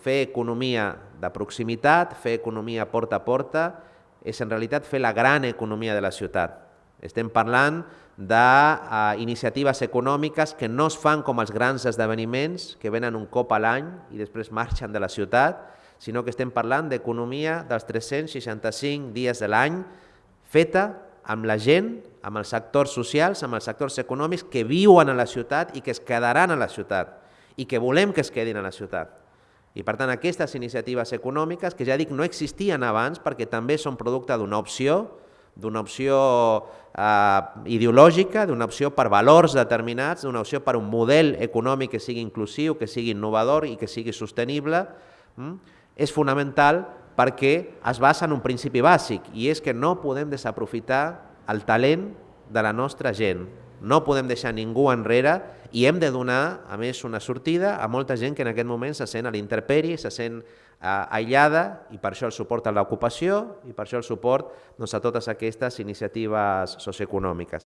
fer economia de proximitat, fer economia porta a porta, és en realitat fer la gran economia de la ciutat. Estem parlant d'iniciatives econòmiques que no es fan com els grans esdeveniments, que venen un cop a l'any i després marxen de la ciutat, sinó que estem parlant d'economia dels 365 dies de l'any, feta amb la gent, amb els sectors socials, amb els sectors econòmics que viuen a la ciutat i que es quedaran a la ciutat i que volem que es quedin a la ciutat. I per tant aquestes iniciatives econòmiques, que ja dic no existien abans perquè també són producte d'una opció, d'una opció eh, ideològica, d'una opció per valors determinats, d'una opció per un model econòmic que sigui inclusiu, que sigui innovador i que sigui sostenible, mm? és fonamental perquè es basa en un principi bàsic i és que no podem desaprofitar el talent de la nostra gent. No podem deixar ningú enrere i hem de donar, a més, una sortida a molta gent que en aquest moment se sent a l'interperi, se sent eh, aïllada i per això el suport a l'ocupació i per això el suport doncs, a totes aquestes iniciatives socioeconòmiques.